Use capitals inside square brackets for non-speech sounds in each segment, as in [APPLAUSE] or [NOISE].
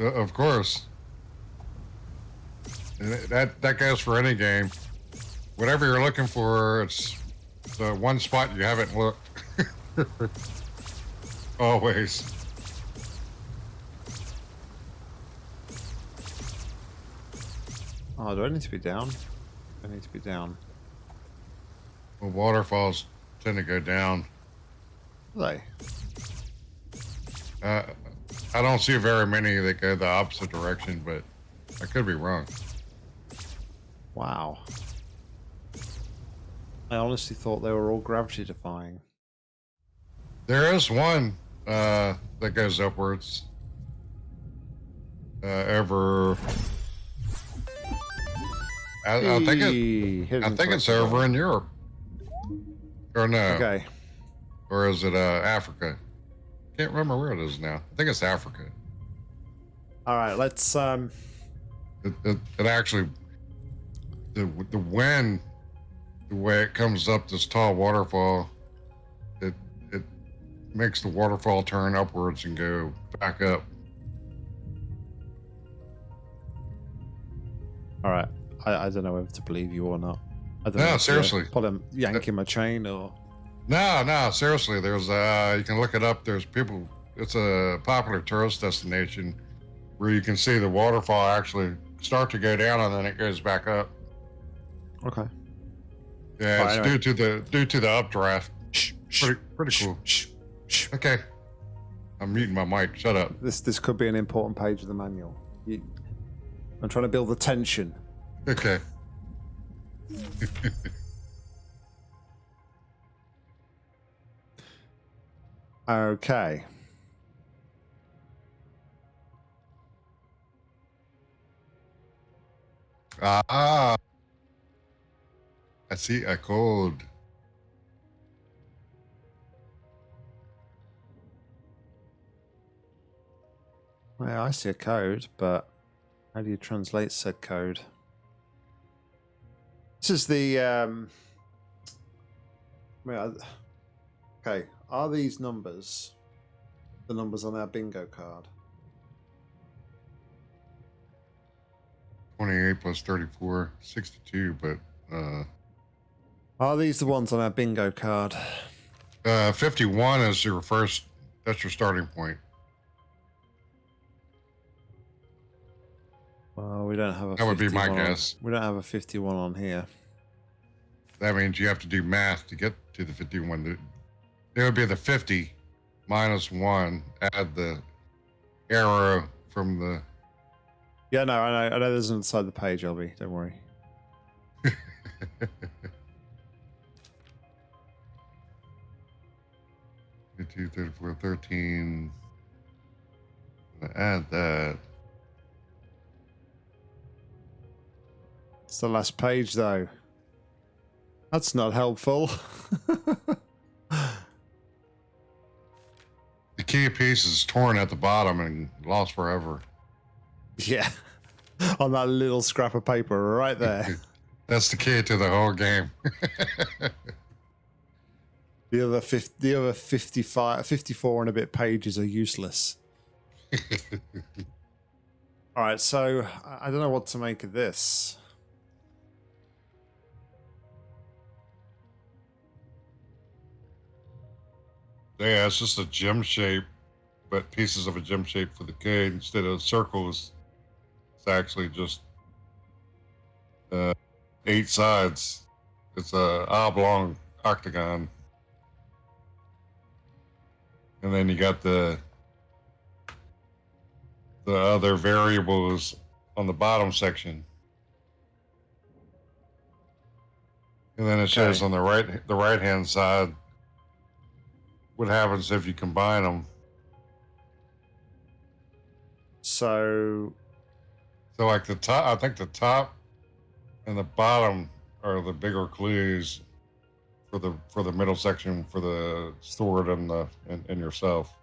Uh, of course. That that goes for any game. Whatever you're looking for, it's the one spot you haven't looked. [LAUGHS] Always. Oh, do I need to be down? I need to be down. Well, waterfalls tend to go down. They? Uh, I don't see very many that go the opposite direction, but I could be wrong. Wow. I honestly thought they were all gravity defying. There is one uh, that goes upwards. Uh, over. I, I think it. I think it's over in Europe. Or no? Okay. Or is it uh, Africa? Can't remember where it is now. I think it's Africa. All right. Let's. Um. It, it, it actually, the the wind, the way it comes up this tall waterfall, it it makes the waterfall turn upwards and go back up. All right. I, I don't know whether to believe you or not. I don't No, know seriously. Pull him, yanking my chain, or No, no, seriously. There's uh, you can look it up. There's people. It's a popular tourist destination where you can see the waterfall actually start to go down and then it goes back up. okay. Yeah, Oh, it's anyway. due to the due to the updraft. Shh, Pretty pretty cool. Okay, I'm muting my mic. Shut up. This this could be an important page of the manual. You, I'm trying to build the tension. Okay. [LAUGHS] Okay. Ah, I see a code. Well, I see a code, but how do you translate said code? This is the. Um, well, okay, are these numbers the numbers on our bingo card? 28 plus 34, 62, but uh, Are these the ones on our bingo card? uh, 51 is your first, that's your starting point. Well, we don't have a. That would be my on- guess. We don't have a 51 on here. That means you have to do math to get to the 51. It would be the 50 minus 1, add the arrow from the. Yeah, no, I know. I know. There's inside the page, LB. Don't worry. [LAUGHS] Two, 34, 13. Add that. It's the last page, though. That's not helpful. [LAUGHS] key piece is torn at the bottom and lost forever. yeah, [LAUGHS] on that little scrap of paper right there. [LAUGHS] That's the key to the whole game. [LAUGHS] The other 50, the other 55, 54 and a bit pages are useless. All right, so I I don't know what to make of this. Yeah, it's just a gem shape, but pieces of a gem shape for the code instead of circles. It's actually just uh, eight sides. It's a oblong octagon, and then you got the the other variables on the bottom section. And then it shows Okay. on the right the right hand side what happens if you combine them. So, So like the top, I think the top and the bottom are the bigger clues for the for the middle section for the sword and the and, and yourself.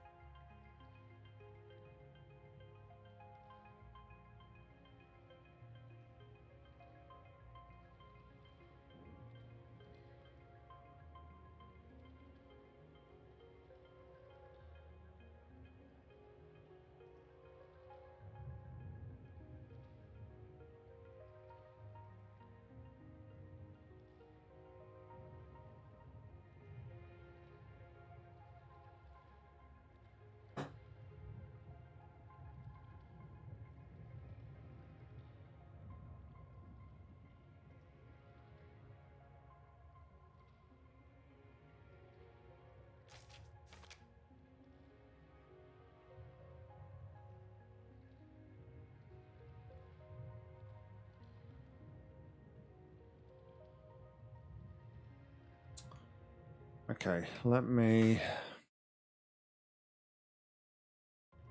Okay, let me.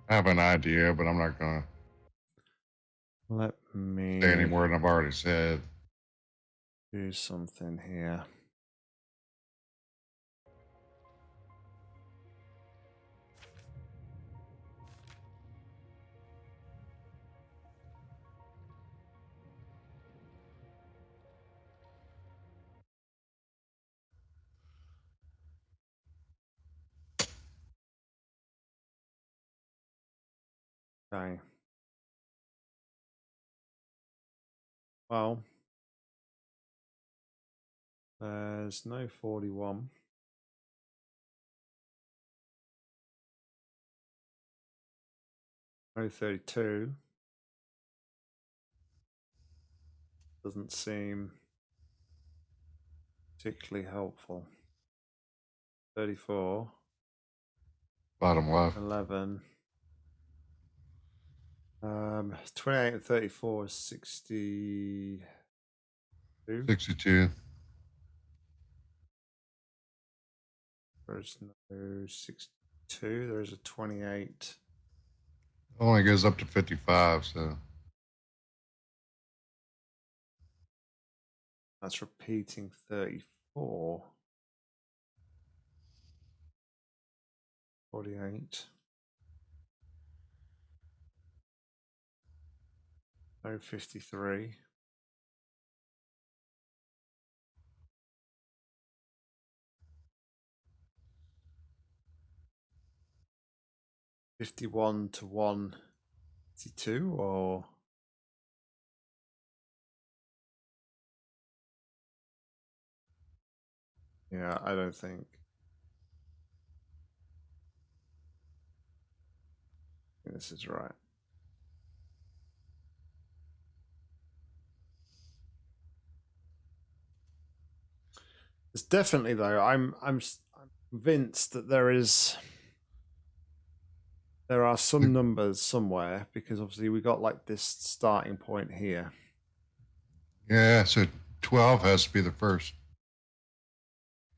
I have an idea, but I'm not to Let me say any more than I've already said. do something here. Okay. Well, there's no 41. No 32. Doesn't seem particularly helpful. 34, Bottom left. 11. Um, 28 and 34 is 62. 62. There's no 62. There's a 28. Only goes up to 55, so That's repeating 34. 48. No 53. Fifty-one to one fifty-two, or yeah, I don't think This is right. It's definitely though. I'm I'm convinced that there is there are some hmm. numbers somewhere because obviously we got like this starting point here. yeah, so 12 has to be the first.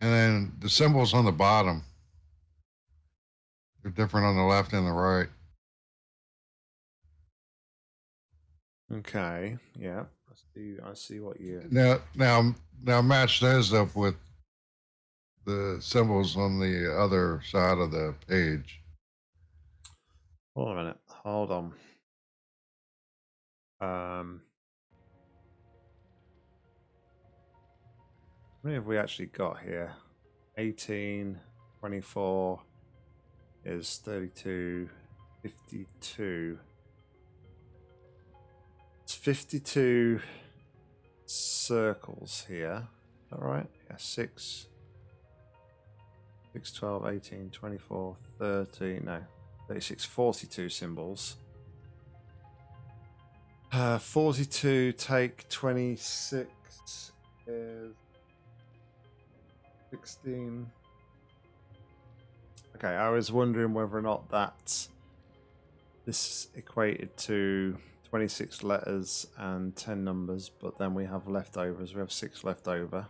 And then the symbols on the bottom, they're different on the left and the right. Okay. Yeah. I see. I see what you. Now, now, now match those up with the symbols on the other side of the page. Hold on a minute. Hold on. Um. How many have we actually got here? 18, 24 is 32, 52. It's 52 circles here. All right. Yeah, 6, 6, 12, 18, 24, 30, no, 36, 42 symbols. Uh, 42 take 26 is 16. Okay, I was wondering whether or not that this equated to 26 letters and 10 numbers, but then we have leftovers. We have six left over.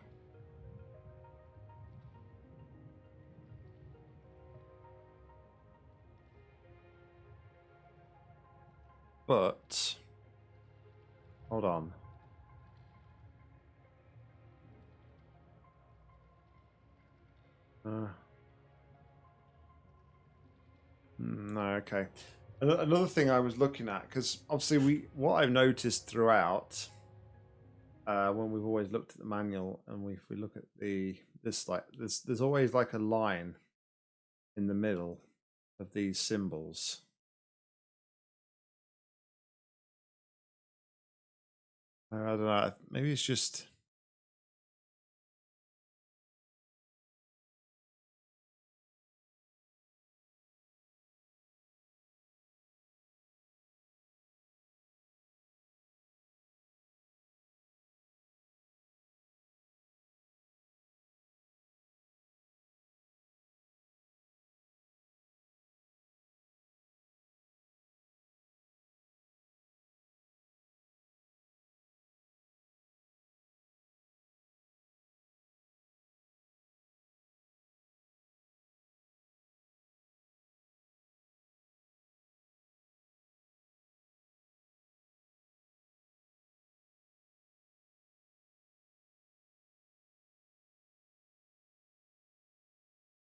But hold on. Uh, mm, no, okay. Another thing I was looking at because obviously we what I've noticed throughout uh, when we've always looked at the manual and we if we look at the this like there's there's always like a line in the middle of these symbols. I don't know. Maybe it's just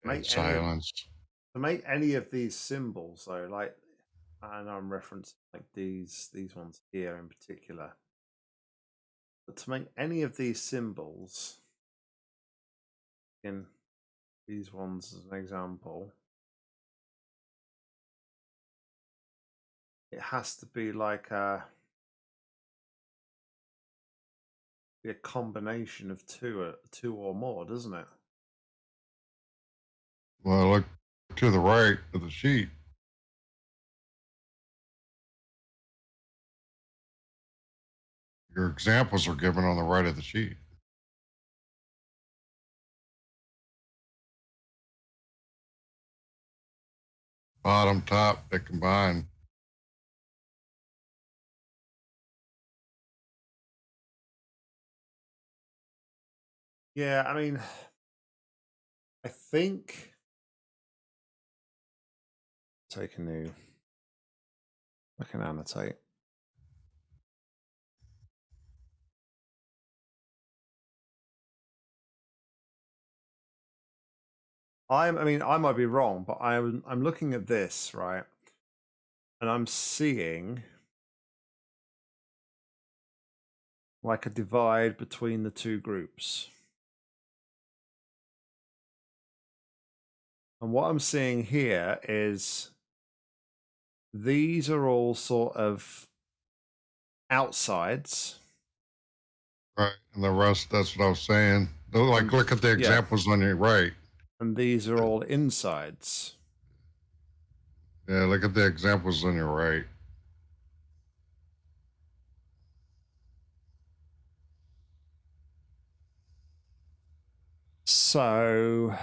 make any, silence. to make any of these symbols though, like and I'm referencing like these these ones here in particular. But to make any of these symbols in these ones as an example, it has to be like a be a combination of two uh, two or more, doesn't it? Well, look to the right of the sheet. Your examples are given on the right of the sheet. Bottom, top, they combine. Yeah, I mean, I think take a new. I can annotate. I'm, I mean, I might be wrong, but I'm, I'm looking at this, right? And I'm seeing like a divide between the two groups. And what I'm seeing here is these are all sort of outsides. Right. And the rest, that's what I was saying. Like, look at the examples on your right. And these are all insides. Yeah, look at the examples on your right. So.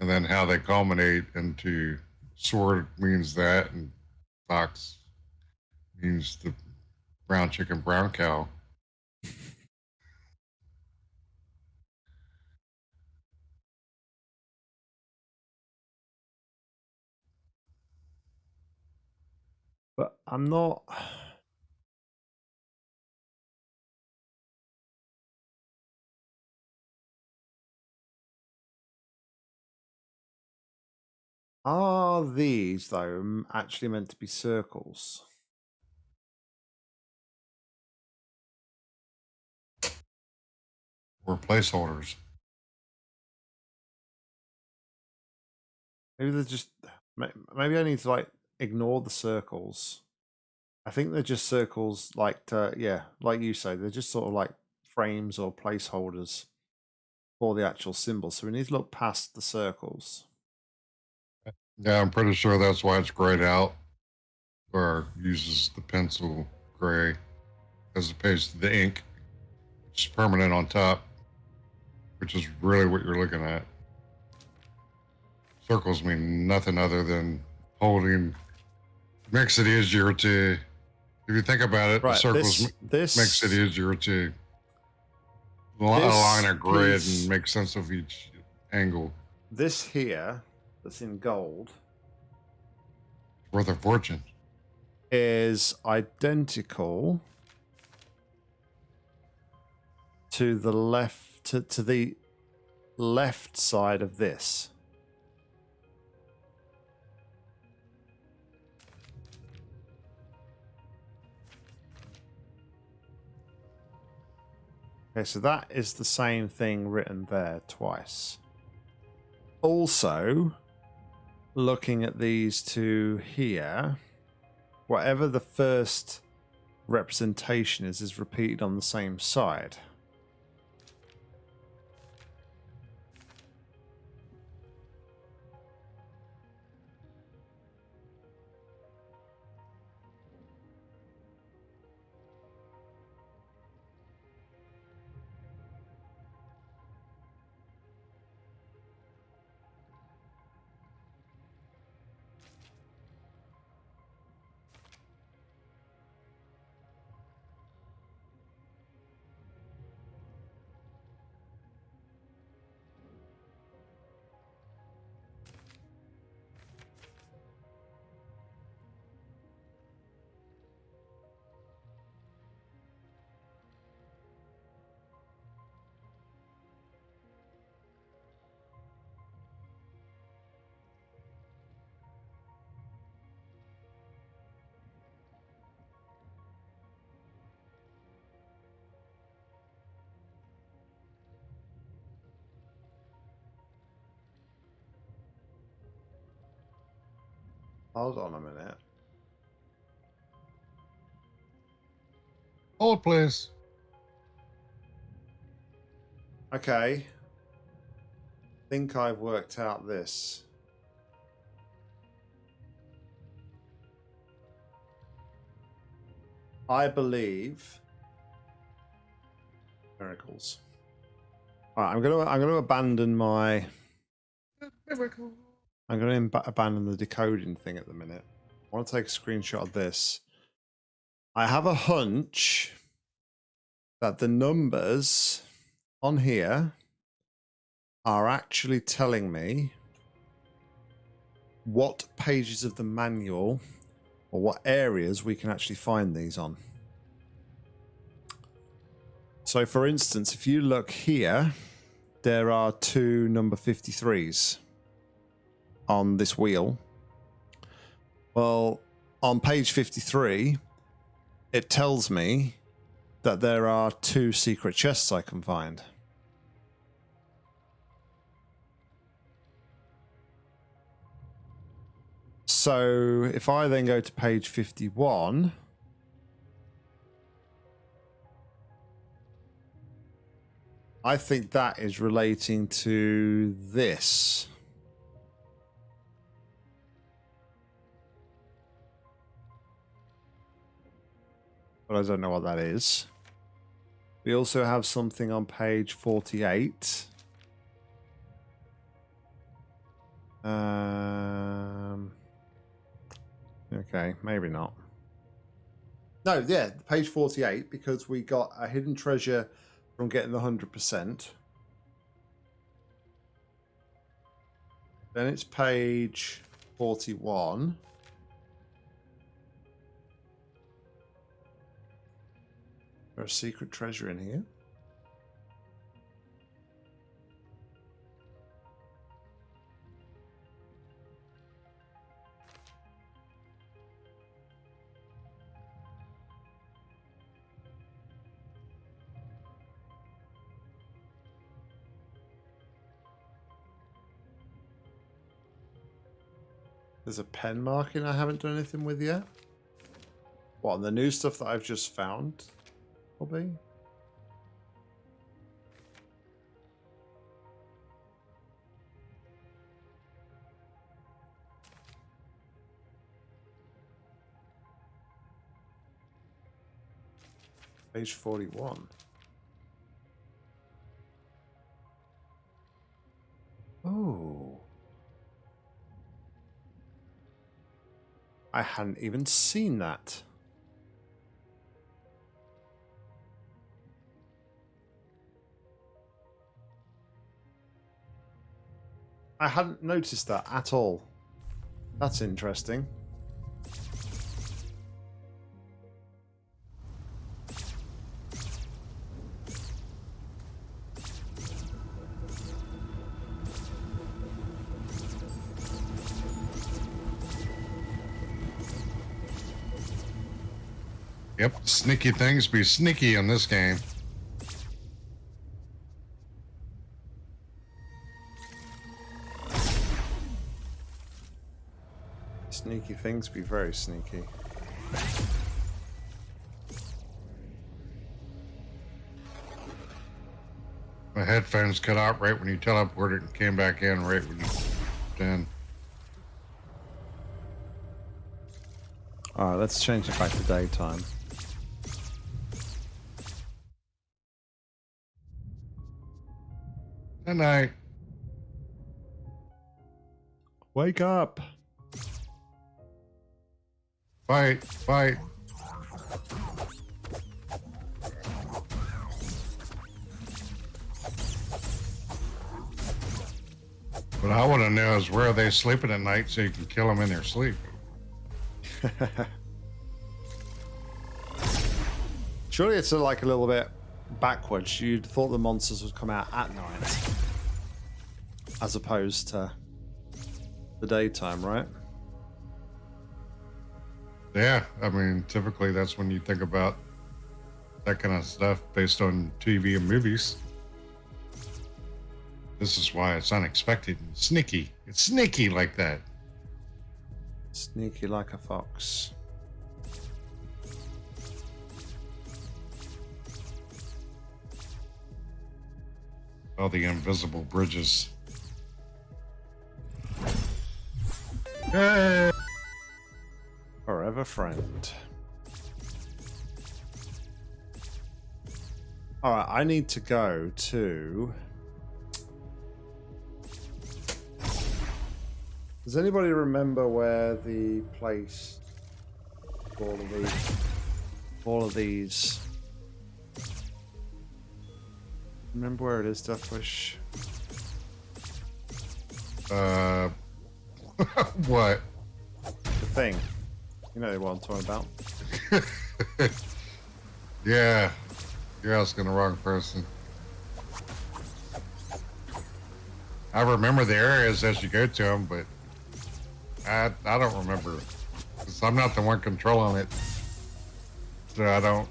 And then how they culminate into sword means that, and fox means the brown chicken, brown cow. but I'm not. Are these, though, actually meant to be circles? Or placeholders. Maybe they're just. Maybe I need to like ignore the circles. I think they're just circles, like to, yeah, like you say, they're just sort of like frames or placeholders for the actual symbol. So we need to look past the circles. Yeah, I'm pretty sure that's why it's grayed out, or uses the pencil gray as opposed to the ink, which is permanent on top, which is really what you're looking at. Circles mean nothing other than holding makes it easier to if you think about it, right, circles this, this, makes it easier to align a grid piece, and make sense of each angle. This here, that's in gold, worth a fortune, is identical to the left to, to the left side of this. Okay, so that is the same thing written there twice. Also, looking at these two here, whatever the first representation is, is repeated on the same side. Hold on a minute. Hold, please. Okay. think I've worked out this. I believe miracles. All right, I'm gonna I'm gonna abandon my Miracle. I'm going to abandon the decoding thing at the minute. I want to take a screenshot of this. I have a hunch that the numbers on here are actually telling me what pages of the manual or what areas we can actually find these on. So, for instance, if you look here, there are two number 53s on this wheel. Well, on page 53, it tells me that there are two secret chests I can find. So if I then go to page 51, I think that is relating to this. But I don't know what that is. We also have something on page 48. Um, okay, maybe not. No, yeah, page 48, because we got a hidden treasure from getting the 100%. Then it's page 41. There's a secret treasure in here. There's a pen marking I haven't done anything with yet. What, on the new stuff that I've just found? Probably. Page 41. Oh. I hadn't even seen that. I hadn't noticed that at all. That's interesting. Yep, sneaky things be sneaky in this game. Sneaky things be very sneaky. My headphones cut out right when you teleported and came back in right when you did. Alright, let's change it back to daytime. Good night. Wake up! Fight, fight. What I want to know is where are they sleeping at night so you can kill them in their sleep. [LAUGHS] Surely it's a, like a little bit backwards. You'd thought the monsters would come out at night, as opposed to the daytime, right? Yeah, I mean, typically that's when you think about that kind of stuff based on TV and movies. This is why it's unexpected and sneaky. It's sneaky like that. Sneaky like a fox. All the invisible bridges. Hey! Forever friend. Alright, I need to go to. Does anybody remember where the place all of these all of these remember where it is, Deathwish? Uh, [LAUGHS] what? The thing. You know what I'm talking about. [LAUGHS] yeah, you're asking the wrong person. I remember the areas as you go to them, but I I don't remember. I'm not the one controlling it, so I don't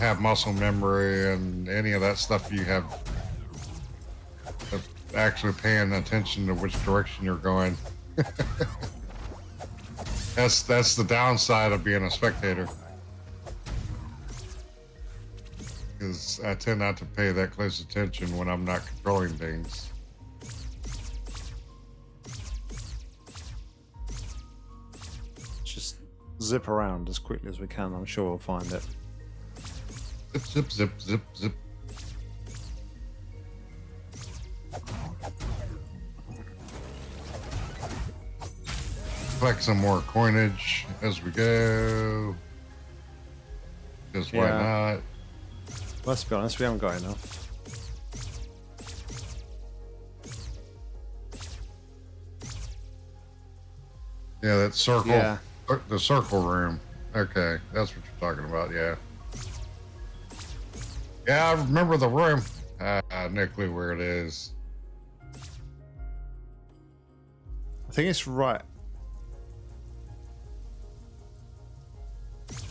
have muscle memory and any of that stuff you have. Actually paying attention to which direction you're going. [LAUGHS] that's that's the downside of being a spectator. Because I tend not to pay that close attention when I'm not controlling things. Just zip around as quickly as we can. I'm sure we'll find it. Zip, zip, zip, zip, zip. Collect some more coinage as we go. Because why Yeah. not? Let's be honest, we haven't got enough. Yeah, that circle. Yeah. uh, The circle room. Okay, that's what you're talking about. Yeah. Yeah, I remember the room. Ah, no clue where it is. I think it's right.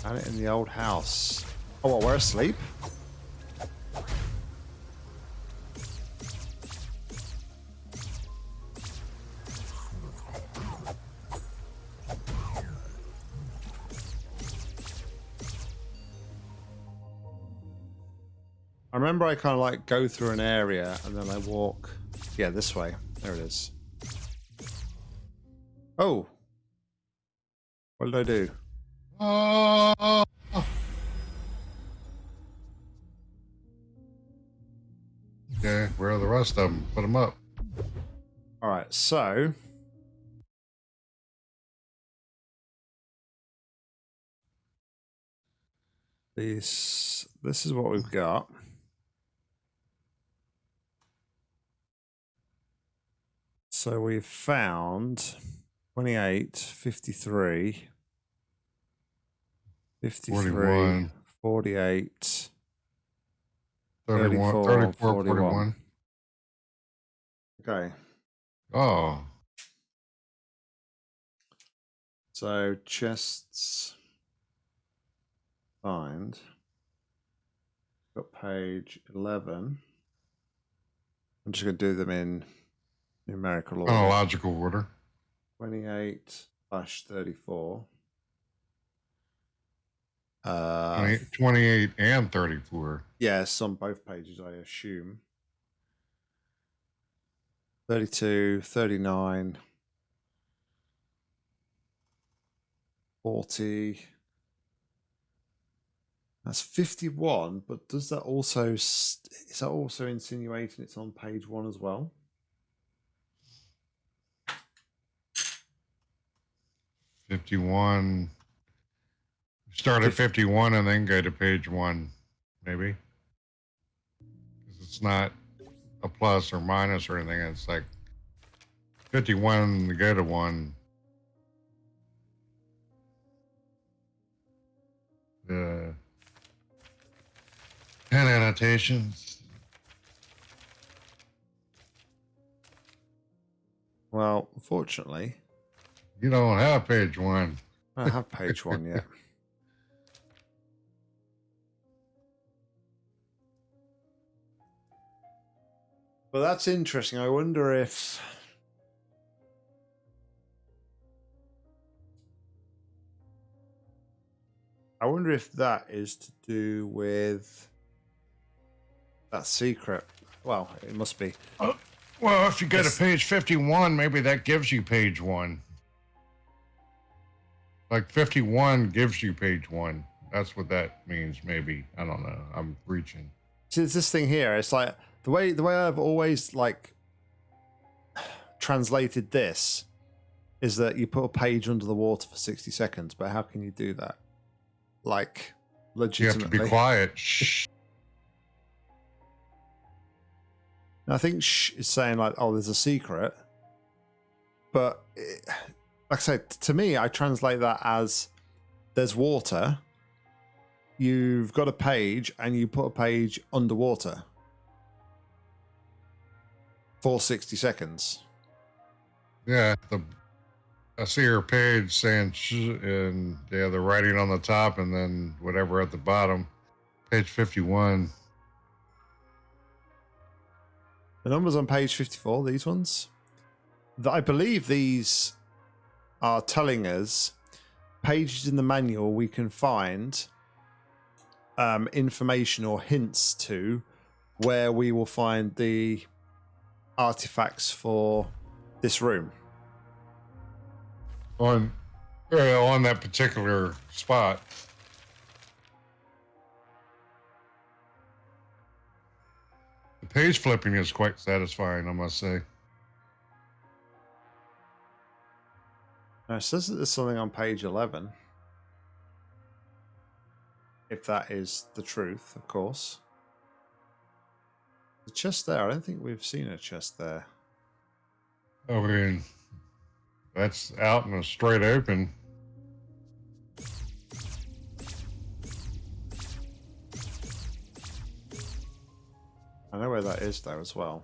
Found it in the old house. Oh, what, we're asleep? I remember I kind of like go through an area and then I walk. Yeah, this way. There it is. Oh. What did I do? Oh. Okay, where are the rest of them? Put them up. All right, so this this is what we've got. So we've found 28, 53, 53, 41. 48, 31, 34, 34, 41. 41. Okay. Oh, So chests find. Got page eleven. I'm just gonna do them in numerical order. chronological order. Twenty-eight slash thirty-four. Uh, 20 28 and 34. yes, on both pages, I assume. 32, 39, 40. That's 51, but does that also, is that also insinuating it's on page one as well? Fifty-one. Start at fifty-one and then go to page one, maybe. 'Cause It's not a plus or minus or anything. It's like fifty-one to go to one. The pen annotations. Well, fortunately, You don't have page one. I have page one yet. [LAUGHS] But that's interesting. I wonder if I wonder if that is to do with that secret. Well, it must be. Uh, well, if you go It's- to page 51, maybe that gives you page one. Like 51 gives you page one. That's what that means, maybe. I don't know. I'm reaching. See, it's this thing here. It's like the way the way I've always like translated this is that you put a page under the water for sixty seconds. But how can you do that? Like legitimately. You have to be quiet. [LAUGHS] Shh. I think shh is saying like, oh, there's a secret. But it, like I said, to me, I translate that as there's water. You've got a page, and you put a page underwater for sixty seconds. Yeah. The, I see her page saying, shh, and yeah, the writing on the top and then whatever at the bottom. Page 51. The numbers on page 54, these ones, that I believe these are telling us pages in the manual we can find um, information or hints to where we will find the artifacts for this room. On, on that particular spot. The page flipping is quite satisfying, I must say. Now, it says that there's something on page 11. If that is the truth, of course. The chest there, I don't think we've seen a chest there. Oh, I mean, that's out in a straight open. I know where that is, though, as well.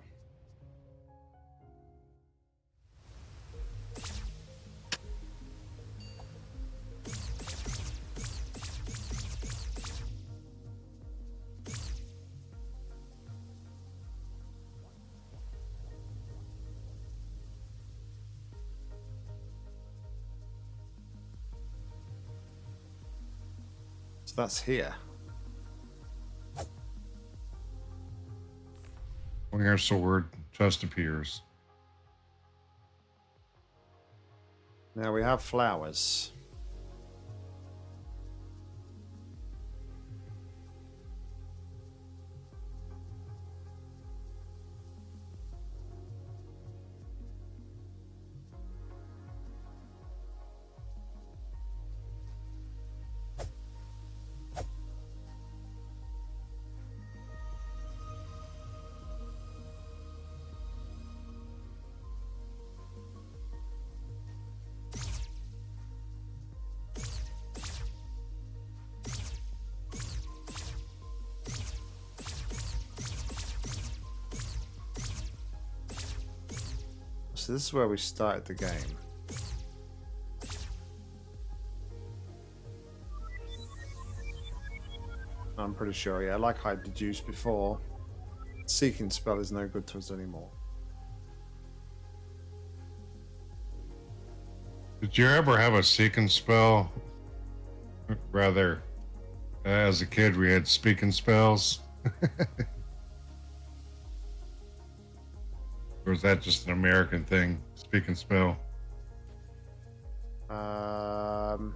So that's here. When your sword just appears. Now we have flowers. This is where we started the game. I'm pretty sure, yeah. Like I deduced before, Seeking Spell is no good to us anymore. Did you ever have a seeking spell? Rather, as a kid, we had speaking spells. [LAUGHS] or is that just an American thing? Speak & Spell. Um,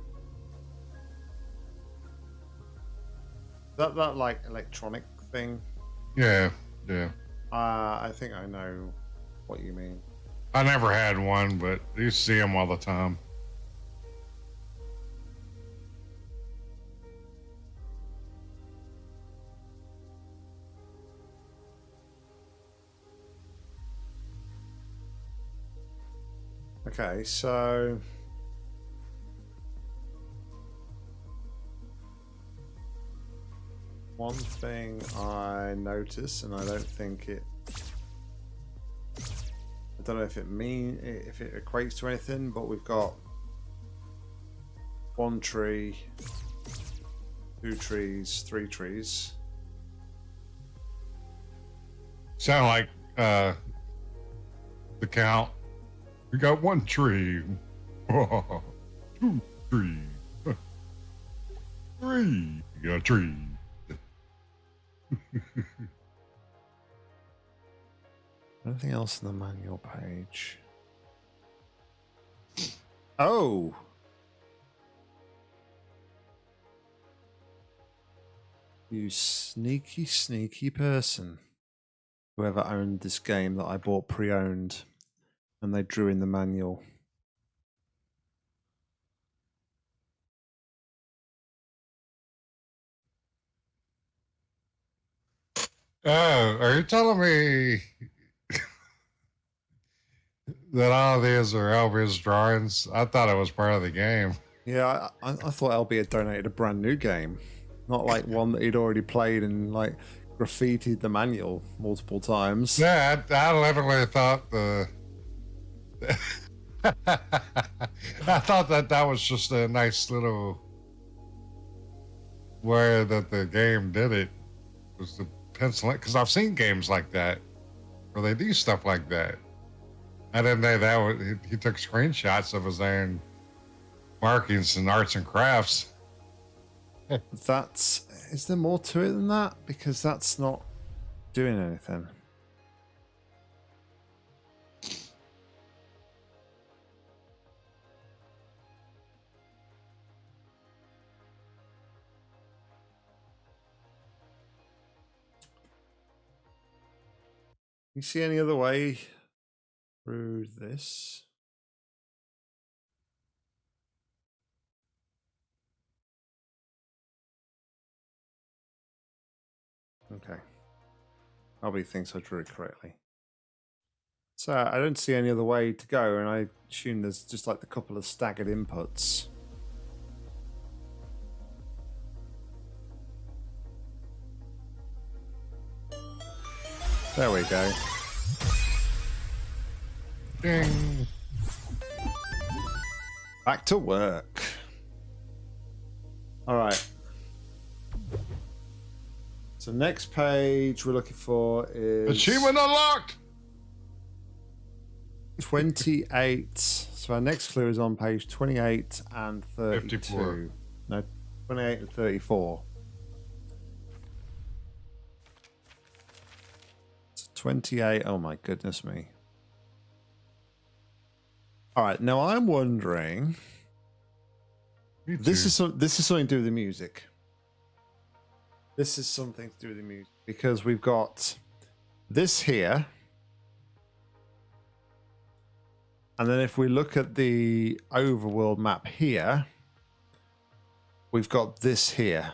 that that like electronic thing. Yeah, yeah. Uh, I think I know what you mean. I never had one, but you see them all the time. Okay, so one thing I notice, and I don't think it. I don't know if it mean if it equates to anything, but we've got one tree, two trees, three trees. Sound like uh, the count. We got one tree, [LAUGHS] two trees. Tree. You got a tree. [LAUGHS] Anything else in the manual page? Oh. You sneaky, sneaky person. Whoever owned this game that I bought pre owned and they drew in the manual. Oh, are you telling me that all these are LB's drawings? I thought it was part of the game. Yeah, I, I thought LB had donated a brand new game, not like [LAUGHS] one that he'd already played and like graffitied the manual multiple times. Yeah, I, I literally thought the. [LAUGHS] I thought that that was just a nice little way that the game did it was the pencil because I've seen games like that where they do stuff like that. I didn't know that was, he, he took screenshots of his own markings and arts and crafts. [LAUGHS] That's is there more to it than that? Because that's not doing anything. You see any other way through this? Okay. Albie thinks I drew it correctly. So I don't see any other way to go, and I assume there's just like the couple of staggered inputs. There we go. Ding. Back to work. All right. So next page we're looking for is Achievement unlocked. 28. So our next clue is on page 28 and 32. 54. No, 28 and 34. 28. Oh my goodness me. All right. Now I'm wondering. This is some, this is something to do with the music. This is something to do with the music because we've got this here. And then if we look at the overworld map here, we've got this here.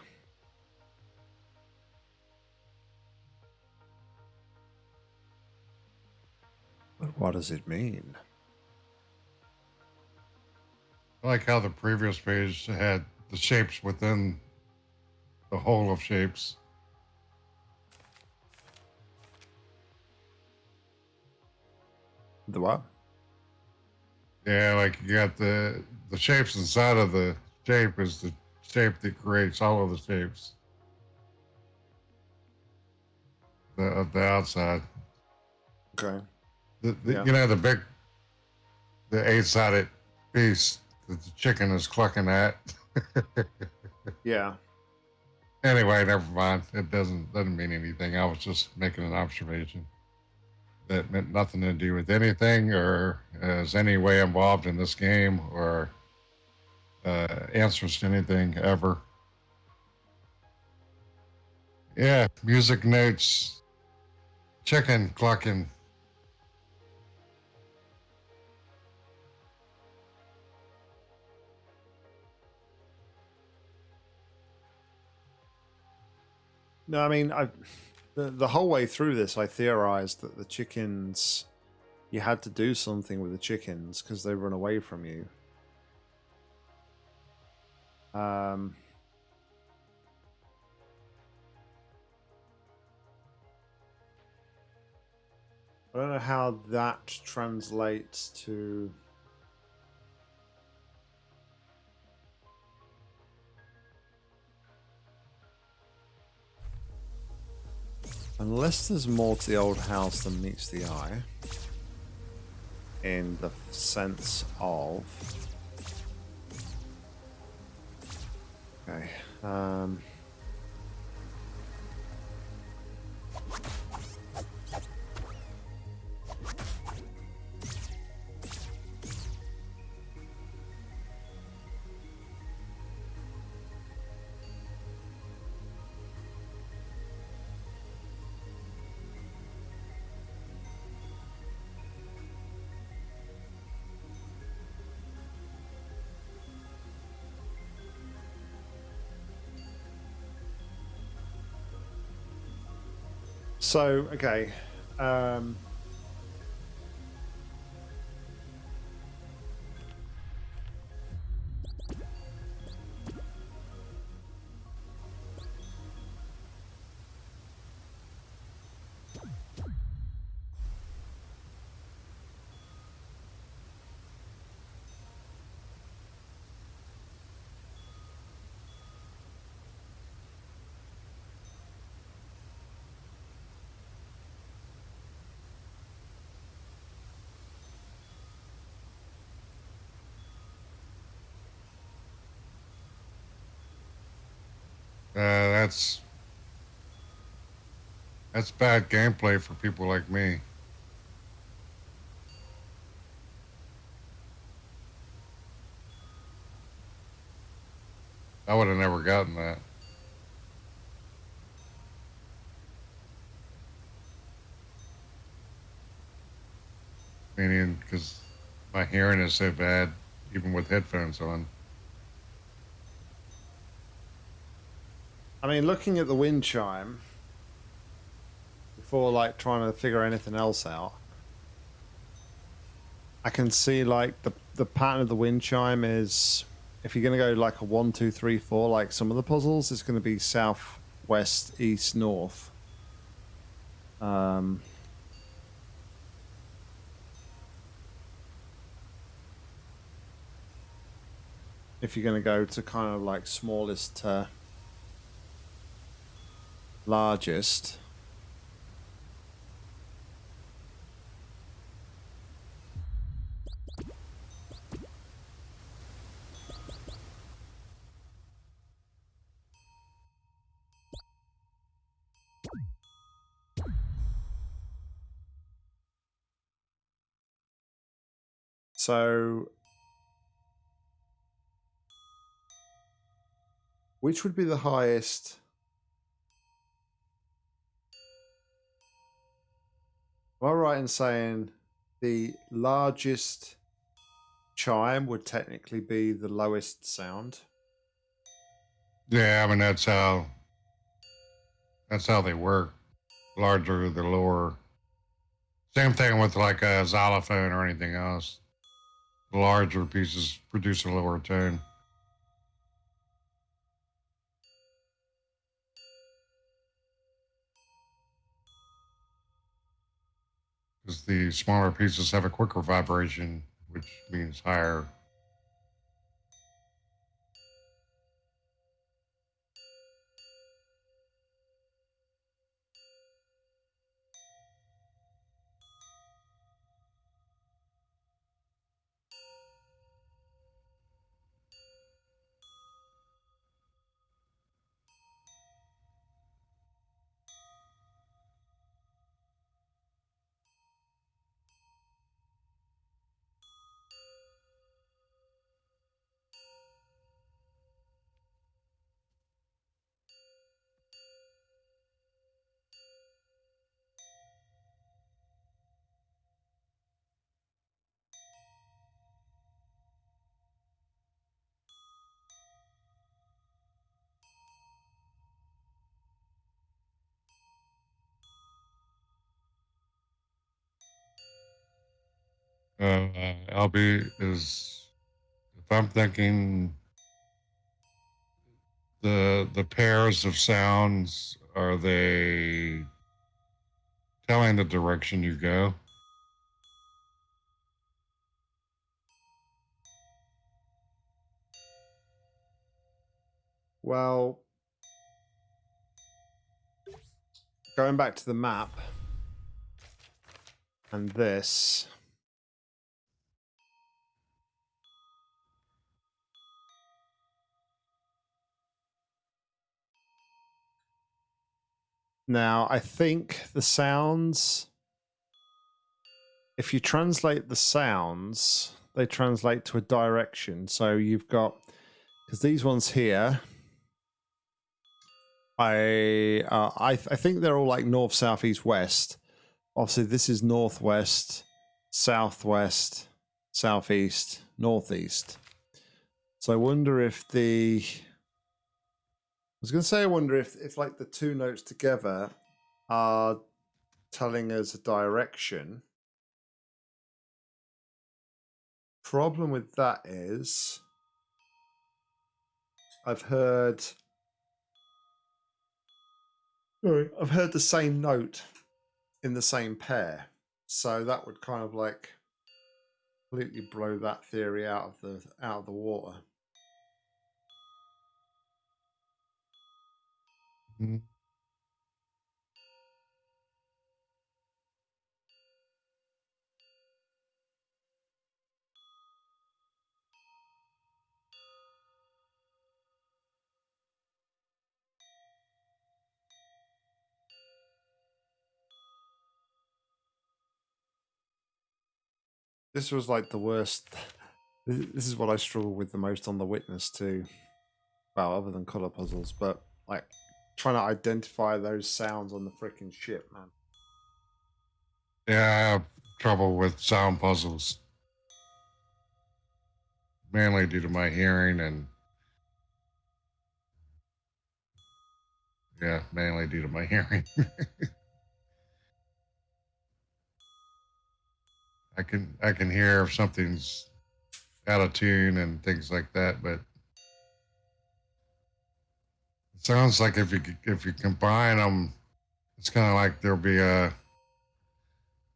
What does it mean? I like how the previous page had the shapes within the whole of shapes. The what? Yeah, like you got the the shapes inside of the shape is the shape that creates all of the shapes. The of the outside. Okay. The, the, Yeah. You know the big the eight sided piece that the chicken is clucking at. [LAUGHS] Yeah. Anyway, never mind. It doesn't doesn't mean anything. I was just making an observation that meant nothing to do with anything or is any way involved in this game or uh, answers to anything ever. Yeah, music notes, chicken clucking. No, I mean, I the the whole way through this, I theorized that the chickens, you had to do something with the chickens because they run away from you. Um. I don't know how that translates to. Unless there's more to the old house than meets the eye, in the sense of Okay. Um, so okay. Um, that's that's bad gameplay for people like me. I would have never gotten that. Meaning, because my hearing is so bad, even with headphones on. I mean, looking at the wind chime before like trying to figure anything else out, I can see like the the pattern of the wind chime is if you're going to go like a one, two, three, four, like some of the puzzles, it's going to be south, west, east, north. Um, if you're going to go to kind of like smallest to largest. So, which would be the highest? Am I right in saying the largest chime would technically be the lowest sound? Yeah, I mean that's how that's how they work. Larger the lower. Same thing with like a xylophone or anything else. Larger pieces produce a lower tone. Because the smaller pieces have a quicker vibration, which means higher. Uh, is, if I'm thinking, the the pairs of sounds are they telling the direction you go? Well, going back to the map and this. Now, I think the sounds, if you translate the sounds, they translate to a direction. So you've got, because these ones here, I, uh, I, I think they're all like north, south, east, west. Obviously, this is northwest, southwest, southeast, northeast. So I wonder if the was going to say, I wonder if, if like the two notes together are telling us a direction. Problem with that is, I've heard, sorry, I've heard the same note in the same pair, so that would kind of like completely blow that theory out of the out of the water. Mhm. This was like the worst. [LAUGHS] This this is what I struggle with the most on the witness too. Well, other than color puzzles, but like trying to identify those sounds on the freaking ship, man. Yeah, I have trouble with sound puzzles. Mainly due to my hearing and yeah, mainly due to my [LAUGHS] hearing. I can I can hear if something's out of tune and things like that, but sounds like if you if you combine them, it's kind of like there'll be a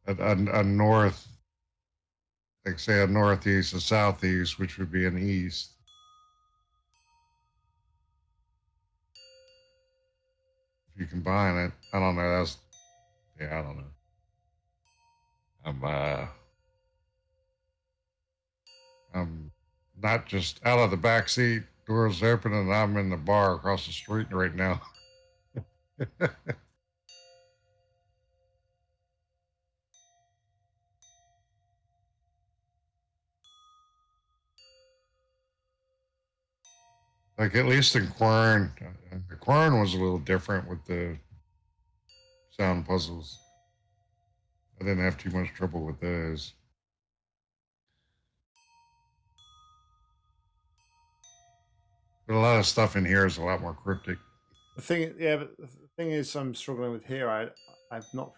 a, a, a north, like say a northeast, a southeast, which would be an east. If you combine it, I don't know. That's yeah, I don't know. I'm uh, I'm not just out of the back seat, doors open, and I'm in the bar across the street right now. [LAUGHS] like at least in Quern, uh, Quern was a little different with the sound puzzles. I didn't have too much trouble with those. But a lot of stuff in here is a lot more cryptic. The thing, yeah, but the thing is, I'm struggling with here. I I've not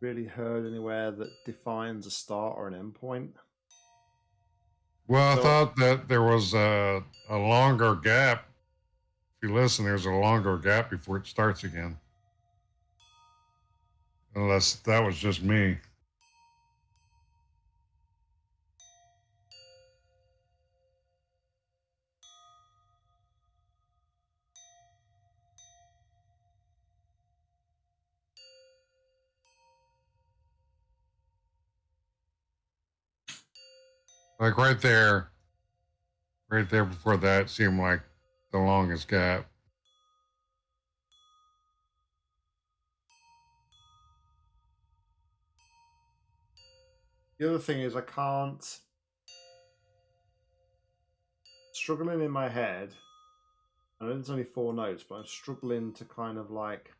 really heard anywhere that defines a start or an end point. Well, I thought that there was a, a longer gap. If you listen, there's a longer gap before it starts again. Unless that was just me. Like right there, right there before that seemed like the longest gap. The other thing is, I can't struggling in my head. I know there's only four notes, but I'm struggling to kind of like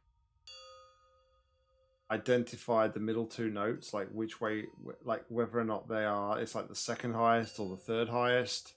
identify the middle two notes, like which way, like whether or not they are. It's like the second highest or the third highest.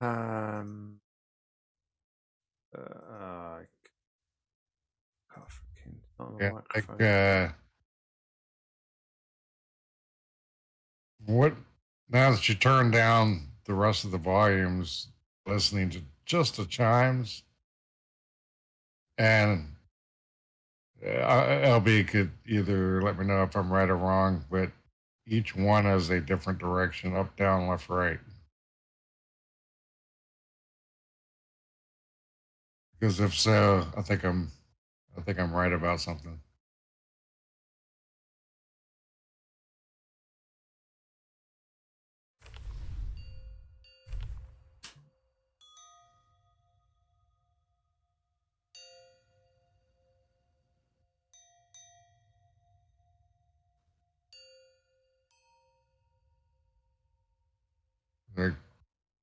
Um. Uh, uh, can't freaking Yeah, like uh, what? Now that you turn down the rest of the volumes, listening to just the chimes, and uh, LB could either let me know if I'm right or wrong, but each one has a different direction: up, down, left, right. Because if so, I think I'm, I think I'm right about something.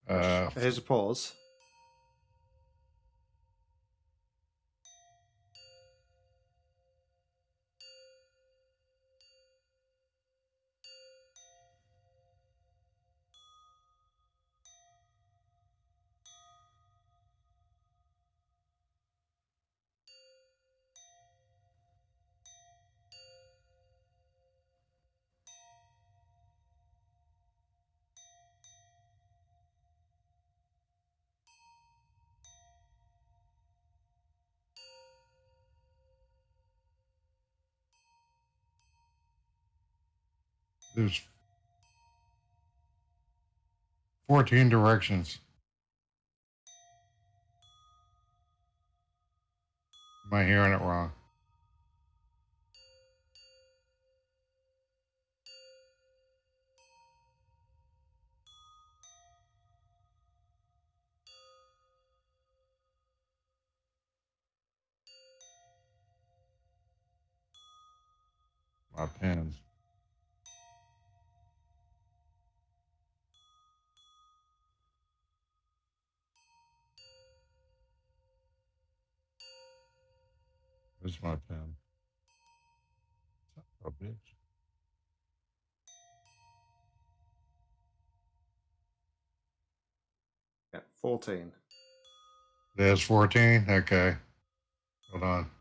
Uh, a pause. There's 14 directions. Am I hearing it wrong? My pen. Where's my pen? Oh, bitch. Yeah, 14. There's 14? Okay. Hold on.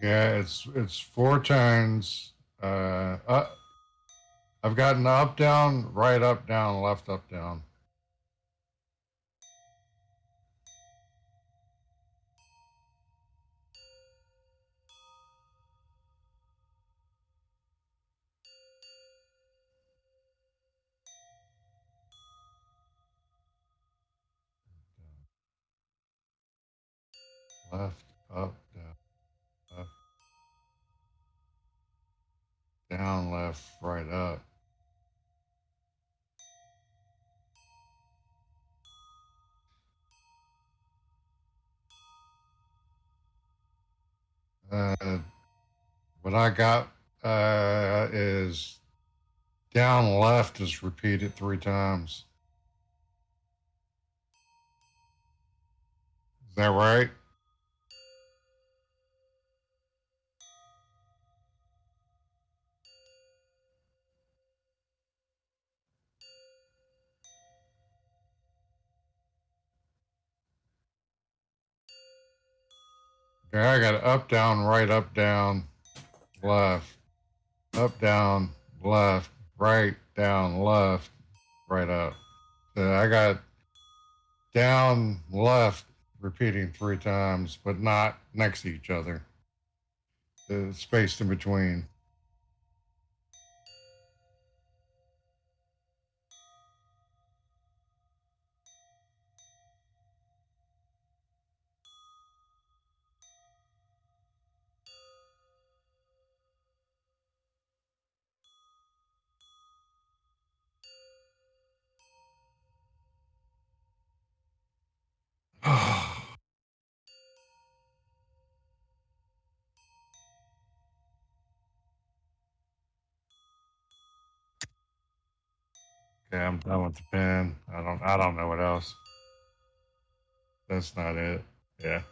Yeah, it's it's four turns. Uh, uh, I've gotten up, down, right, up, down, left, up, down. Left, up, down, left, right, up. Uh, what I got uh, is down left is repeated three times. Is that right? I got up, down, right, up, down, left, up, down, left, right, down, left, right, up. I got down, left, repeating three times, but not next to each other. The space in between. Okay, I'm done with the pen. I don't I don't know what else. That's not it. Yeah.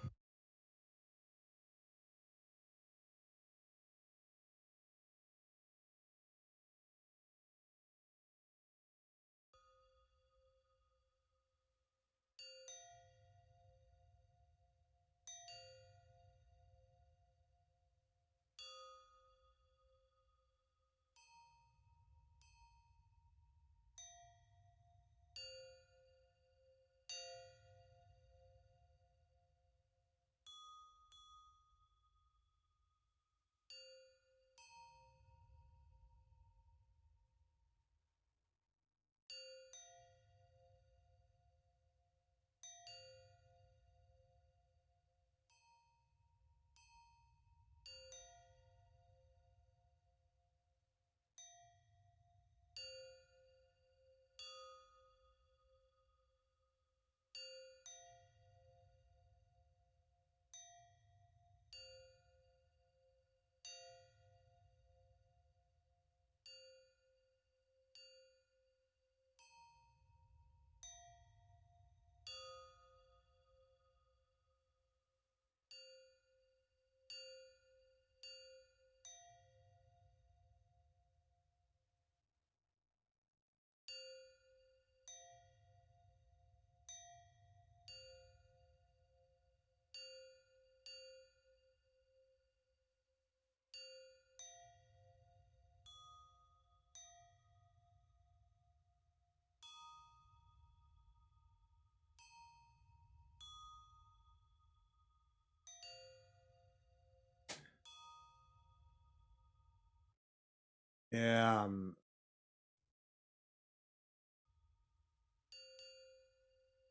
Um,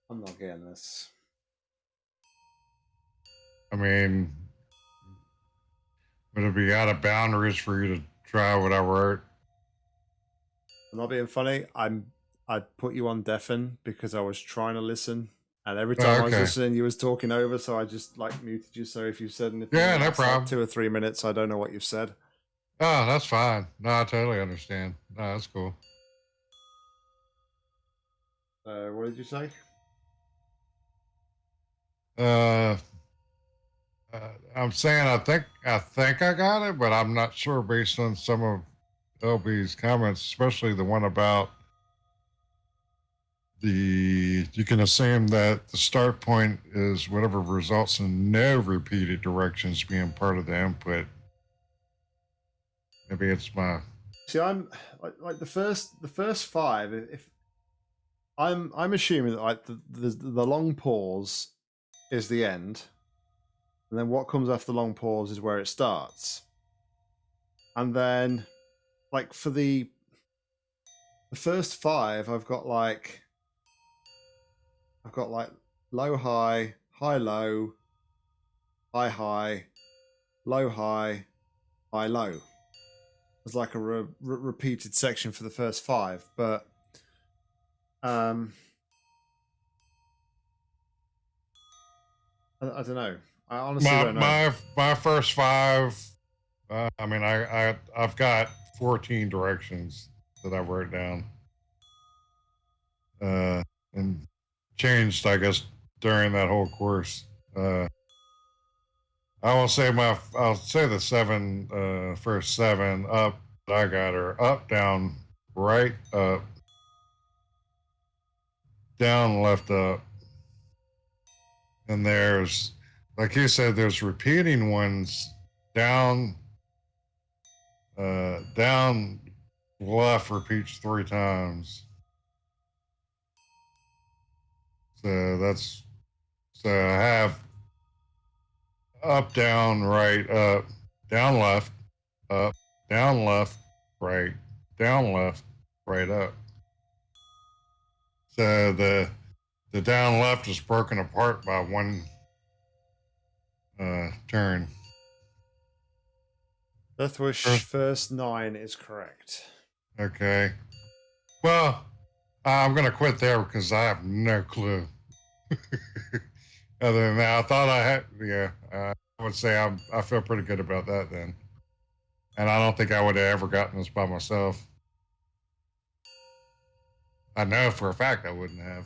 I'm not getting this. I mean would it be out of boundaries for you to try what I wrote? I'm not being funny. I'm I put you on deafen because I was trying to listen, and every time I was listening, you was talking over, so I just like muted you. So if you said anything, Yeah, no last, like, problem. two or three minutes, I don't know what you've said. Oh, that's fine. No, I totally understand. No, that's cool. Uh, what did you say? Uh, uh, I'm saying I think I think I got it, but I'm not sure based on some of LB's comments, especially the one about the. You can assume that the start point is whatever results in no repeated directions being part of the input. Maybe it's my See, I'm like, the first the first five. If I'm I'm assuming that like the, the the long pause is the end, and then what comes after the long pause is where it starts, and then like for the the first five, I've got like I've got like low high high low high high low high high low as like a re- re- repeated section for the first five, but um, I, I don't know. I honestly my don't know. my my first five. Uh, I mean, I I I've got 14 directions that I wrote down, uh, and changed, I guess, during that whole course. Uh, I will say my I'll say the seven uh, first seven up I got her up, down, right, up, down, left, up, and there's like you said, there's repeating ones down, uh, down, left repeats three times. So that's So I have up, down, right, up, down, left, up, down, left, right, down, left, right, up. So the the down left is broken apart by one uh, turn. Deathwish Sure. first nine is correct. Okay. Well, I'm gonna quit there because I have no clue. [LAUGHS] Other than that, I thought I had. Yeah, uh, I would say I'm. I feel pretty good about that then. And I don't think I would have ever gotten this by myself. I know for a fact I wouldn't have.